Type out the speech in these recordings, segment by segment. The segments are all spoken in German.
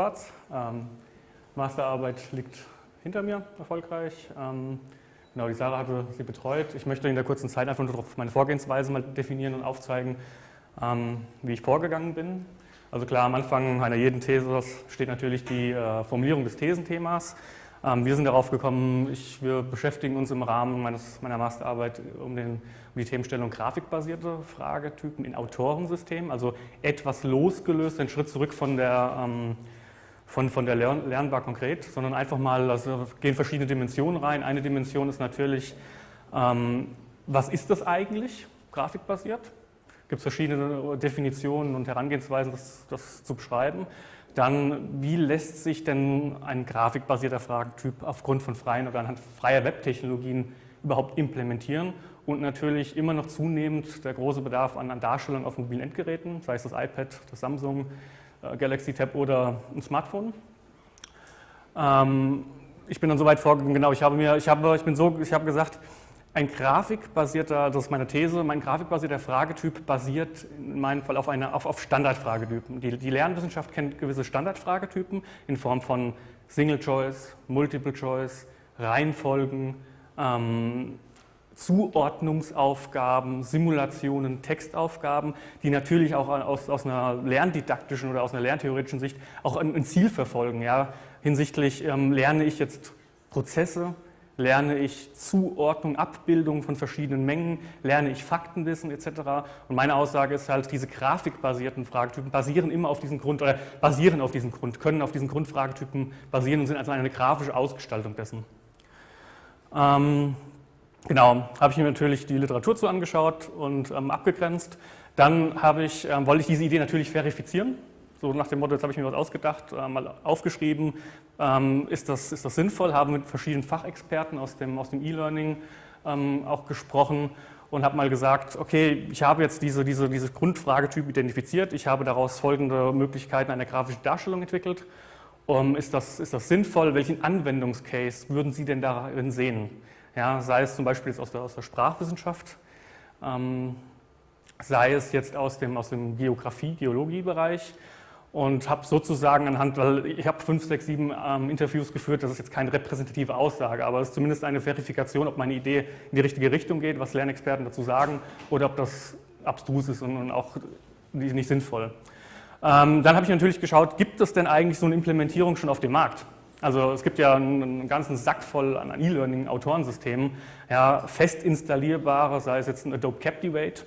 schwarz. Ähm, Masterarbeit liegt hinter mir erfolgreich. Ähm, genau, die Sarah hatte sie betreut. Ich möchte in der kurzen Zeit einfach nur meine Vorgehensweise mal definieren und aufzeigen, ähm, wie ich vorgegangen bin. Also klar, am Anfang einer jeden These steht natürlich die äh, Formulierung des Thesenthemas. Ähm, wir sind darauf gekommen, ich, wir beschäftigen uns im Rahmen meines, meiner Masterarbeit um, den, um die Themenstellung grafikbasierte Fragetypen in Autorensystemen, also etwas losgelöst, einen Schritt zurück von der, ähm, von, von der Lern, Lernbar konkret, sondern einfach mal, also gehen verschiedene Dimensionen rein. Eine Dimension ist natürlich, ähm, was ist das eigentlich, grafikbasiert? gibt es verschiedene Definitionen und Herangehensweisen, das, das, zu beschreiben. Dann, wie lässt sich denn ein grafikbasierter Fragentyp aufgrund von freien oder anhand freier Webtechnologien überhaupt implementieren? Und natürlich immer noch zunehmend der große Bedarf an, an Darstellung auf mobilen Endgeräten, sei es das iPad, das Samsung äh, Galaxy Tab oder ein Smartphone. Ähm, ich bin dann so weit vorgegangen, genau, ich habe mir, ich habe, ich bin so, ich habe gesagt, ein grafikbasierter, das ist meine These, mein grafikbasierter Fragetyp basiert in meinem Fall auf, eine, auf, auf Standardfragetypen. Die, die Lernwissenschaft kennt gewisse Standardfragetypen in Form von Single Choice, Multiple Choice, Reihenfolgen, ähm, Zuordnungsaufgaben, Simulationen, Textaufgaben, die natürlich auch aus, aus, einer lerndidaktischen oder aus einer lerntheoretischen Sicht auch ein, ein Ziel verfolgen. Ja? Hinsichtlich ähm, lerne ich jetzt Prozesse, lerne ich Zuordnung, Abbildung von verschiedenen Mengen, lerne ich Faktenwissen etc. Und meine Aussage ist halt, diese grafikbasierten Fragetypen basieren immer auf diesem Grund oder basieren auf diesem Grund, können auf diesen Grundfragetypen basieren und sind also eine grafische Ausgestaltung dessen. Ähm, genau, habe ich mir natürlich die Literatur zu angeschaut und ähm, abgegrenzt. Dann ich, ähm, wollte ich diese Idee natürlich verifizieren so nach dem Motto, jetzt habe ich mir was ausgedacht, äh, mal aufgeschrieben, ähm, ist, das, ist das sinnvoll, haben mit verschiedenen Fachexperten aus dem aus dem E-Learning ähm, auch gesprochen und habe mal gesagt, okay, ich habe jetzt diese, diese, diese Grundfragetyp identifiziert, ich habe daraus folgende Möglichkeiten einer grafischen Darstellung entwickelt. Um, ist, das, ist das sinnvoll? Welchen Anwendungscase würden Sie denn darin sehen? Ja, sei es zum Beispiel jetzt aus der, aus der Sprachwissenschaft, ähm, sei es jetzt aus dem, aus dem Geografie-, Geologiebereich und habe sozusagen anhand, weil ich habe fünf, sechs, sieben ähm, Interviews geführt, das ist jetzt keine repräsentative Aussage, aber es ist zumindest eine Verifikation, ob meine Idee in die richtige Richtung geht, was Lernexperten dazu sagen oder ob das abstrus ist und, und auch nicht sinnvoll. Ähm, dann habe ich natürlich geschaut, gibt es denn eigentlich so eine Implementierung schon auf dem Markt? Also es gibt ja einen, ganzen Sack voll an E-Learning-Autorensystemen, ja, fest installierbare, sei es jetzt ein Adobe Captivate,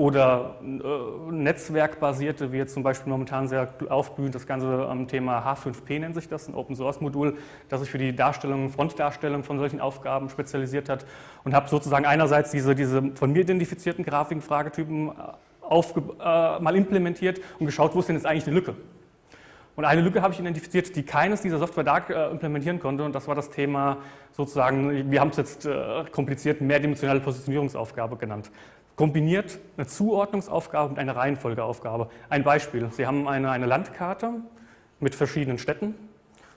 oder äh, netzwerkbasierte, wie jetzt zum Beispiel momentan sehr aufblühend das ganze ähm, Thema H5P nennt sich das, ein Open-Source-Modul, das sich für die Darstellung, Frontdarstellung von solchen Aufgaben spezialisiert hat und habe sozusagen einerseits diese, diese von mir identifizierten Grafiken, Fragetypen äh, äh, mal implementiert und geschaut, wo ist denn jetzt eigentlich die Lücke. Und eine Lücke habe ich identifiziert, die keines dieser Software da äh, implementieren konnte und das war das Thema sozusagen, wir haben es jetzt äh, kompliziert, mehrdimensionale Positionierungsaufgabe genannt kombiniert eine Zuordnungsaufgabe mit einer Reihenfolgeaufgabe. Ein Beispiel, Sie haben eine, eine Landkarte mit verschiedenen Städten.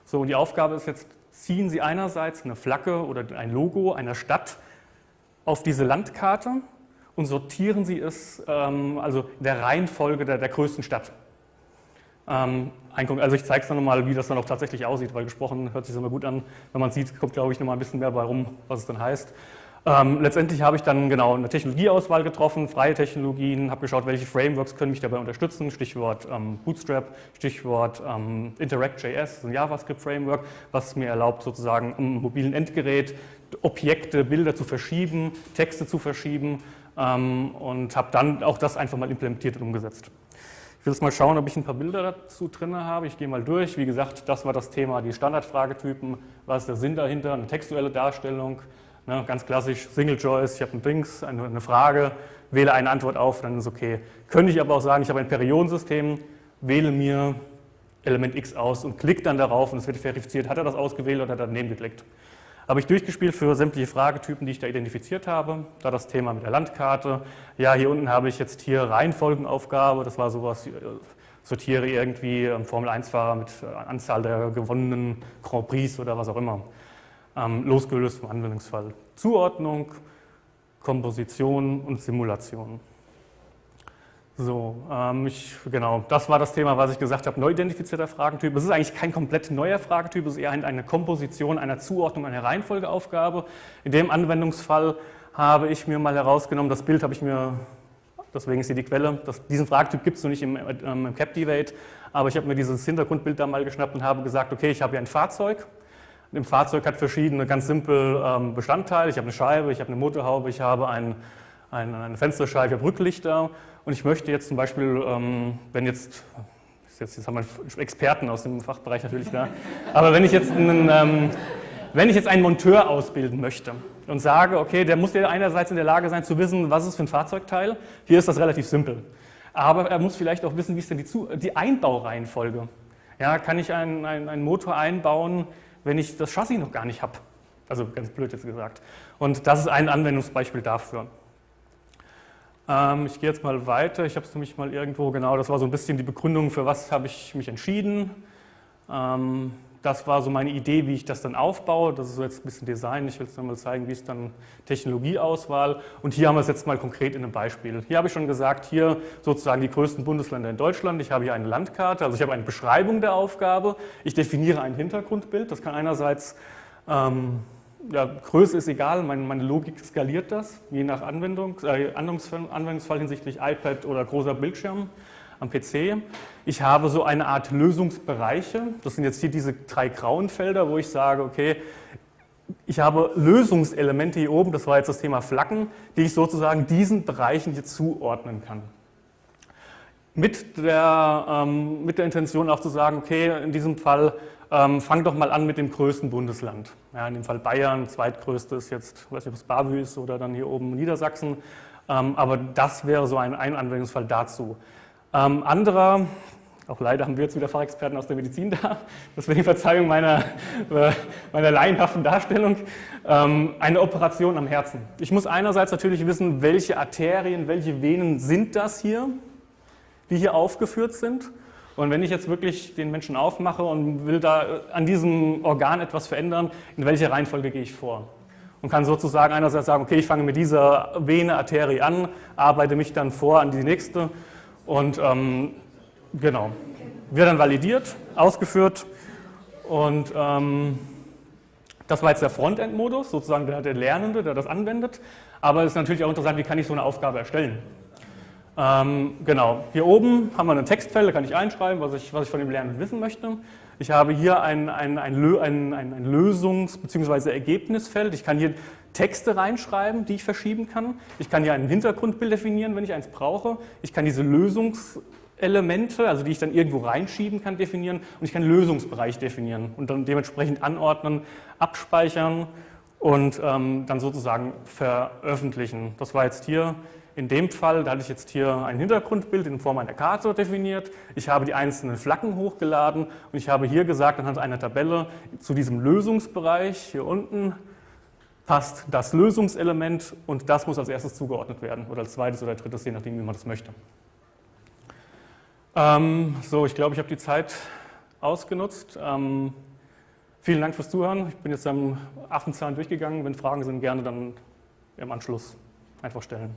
So, und die Aufgabe ist jetzt, ziehen Sie einerseits eine Flagge oder ein Logo einer Stadt auf diese Landkarte und sortieren Sie es ähm, also in der Reihenfolge der, der größten Stadt. Ähm, also ich zeige es dann nochmal, wie das dann auch tatsächlich aussieht, weil gesprochen hört sich immer gut an. Wenn man sieht, kommt glaube ich nochmal ein bisschen mehr bei rum, was es dann heißt. Ähm, letztendlich habe ich dann genau eine Technologieauswahl getroffen, freie Technologien, habe geschaut, welche Frameworks können mich dabei unterstützen, Stichwort ähm, Bootstrap, Stichwort ähm, Interact.js, ein JavaScript-Framework, was mir erlaubt, sozusagen am mobilen Endgerät Objekte, Bilder zu verschieben, Texte zu verschieben ähm, und habe dann auch das einfach mal implementiert und umgesetzt. Ich will jetzt mal schauen, ob ich ein paar Bilder dazu drin habe. Ich gehe mal durch. Wie gesagt, das war das Thema, die Standardfragetypen. Was ist der Sinn dahinter? Eine textuelle Darstellung, Ne, ganz klassisch Single Choice, ich habe ein Dings, eine, eine, Frage, wähle eine Antwort auf, dann ist okay. Könnte ich aber auch sagen, ich habe ein Periodensystem, wähle mir Element X aus und klicke dann darauf und es wird verifiziert, hat er das ausgewählt oder hat er daneben geklickt. Habe ich durchgespielt für sämtliche Fragetypen, die ich da identifiziert habe. Da das Thema mit der Landkarte. Ja, hier unten habe ich jetzt hier Reihenfolgenaufgabe, das war sowas, äh, sortiere irgendwie Formel-1-Fahrer mit äh, Anzahl der gewonnenen Grand Prix oder was auch immer ähm, losgelöst vom So, ähm, ich, genau, das war das Thema, was ich gesagt habe, neu identifizierter Fragentyp. Es ist eigentlich kein komplett neuer Fragentyp, es ist eher eine Komposition einer Zuordnung, einer Reihenfolgeaufgabe. In dem Anwendungsfall habe ich mir mal herausgenommen, das Bild habe ich mir, deswegen ist hier die Quelle, das, diesen Fragentyp gibt es noch nicht im, ähm, im CapDivate, aber ich habe mir dieses Hintergrundbild da mal geschnappt und habe gesagt, okay, ich habe hier ein Fahrzeug. Im Fahrzeug hat verschiedene ganz simpel ähm, Bestandteile. Ich habe eine Scheibe, ich habe eine Motorhaube, ich habe ein, ein, eine Fensterscheibe, Rücklichter und ich möchte jetzt zum Beispiel, ähm, wenn jetzt, jetzt, jetzt haben wir Experten aus dem Fachbereich natürlich da, aber wenn ich jetzt einen, ähm, wenn ich jetzt einen Monteur ausbilden möchte und sage, okay, der muss ja einerseits in der Lage sein zu wissen, was ist für ein Fahrzeugteil, hier ist das relativ simpel. Aber er muss vielleicht auch wissen, wie ist denn die, Zu die Einbaureihenfolge. Ja, kann ich einen, einen, einen Motor einbauen, wenn ich das Chassis noch gar nicht habe? Also ganz blöd jetzt gesagt. Und das ist ein Anwendungsbeispiel dafür. Ähm, ich gehe jetzt mal weiter. Ich habe es nämlich mal irgendwo, genau, das war so ein bisschen die Begründung, für was habe ich mich entschieden. Ähm, das war so meine Idee, wie ich das dann aufbaue. Das ist so jetzt ein bisschen Design. Ich will es dann mal zeigen, wie es dann Technologieauswahl. Und hier haben wir es jetzt mal konkret in einem Beispiel. Hier habe ich schon gesagt, hier sozusagen die größten Bundesländer in Deutschland. Ich habe hier eine Landkarte, also ich habe eine Beschreibung der Aufgabe. Ich definiere ein Hintergrundbild. Das kann einerseits ähm, ja, Größe ist egal, meine, meine, Logik skaliert das, je nach Anwendung, äh, Anwendungsfall, Anwendungsfall hinsichtlich iPad oder großer Bildschirm am PC. Ich habe so eine Art Lösungsbereiche, das sind jetzt hier diese drei grauen Felder, wo ich sage, okay, ich habe Lösungselemente hier oben, das war jetzt das Thema Flaggen, die ich sozusagen diesen Bereichen hier zuordnen kann. Mit der, ähm, mit der Intention auch zu sagen, okay, in diesem Fall ähm, fang doch mal an mit dem größten Bundesland. Ja, in dem Fall Bayern, zweitgrößte ist jetzt, weiß nicht, ob es Bavü ist oder dann hier oben Niedersachsen. Ähm, aber das wäre so ein, ein Anwendungsfall dazu. Ähm, anderer, auch leider haben wir jetzt wieder Fachexperten aus der Medizin da, deswegen Verzeihung meiner, äh, meiner laienhaften Darstellung, ähm, eine Operation am Herzen. Ich muss einerseits natürlich wissen, welche Arterien, welche Venen sind das hier, die hier aufgeführt sind. Und wenn ich jetzt wirklich den Menschen aufmache und will da äh, an diesem Organ etwas verändern, in welcher Reihenfolge gehe ich vor? Und kann sozusagen einerseits sagen, okay, ich fange mit dieser Vene, Arterie an, arbeite mich dann vor an die nächste und ähm, genau, wird dann validiert, ausgeführt und ähm, das war jetzt der Frontend-Modus, sozusagen der, der Lernende, der das anwendet, aber es ist natürlich auch interessant, wie kann ich so eine Aufgabe erstellen? Ähm, genau, hier oben haben wir ein Textfeld, da kann ich einschreiben, was ich, was ich von dem Lernen wissen möchte. Ich habe hier ein, ein, ein, ein, ein Lösungs- bzw. Ergebnisfeld. Ich kann hier Texte reinschreiben, die ich verschieben kann. Ich kann hier ein Hintergrundbild definieren, wenn ich eins brauche. Ich kann diese Lösungselemente, also die ich dann irgendwo reinschieben kann, definieren. Und ich kann Lösungsbereich definieren und dann dementsprechend anordnen, abspeichern und ähm, dann sozusagen veröffentlichen. Das war jetzt hier in dem Fall, da hatte ich jetzt hier ein Hintergrundbild in Form einer Karte definiert. Ich habe die einzelnen Flaggen hochgeladen und ich habe hier gesagt, anhand einer Tabelle zu diesem Lösungsbereich hier unten passt das Lösungselement und das muss als erstes zugeordnet werden oder als zweites oder drittes, je nachdem, wie man das möchte. Ähm, so, ich glaube, ich habe die Zeit ausgenutzt. Ähm, vielen Dank fürs Zuhören. Ich bin jetzt am Affenzahn durchgegangen. Wenn Fragen sind, gerne dann im Anschluss einfach stellen.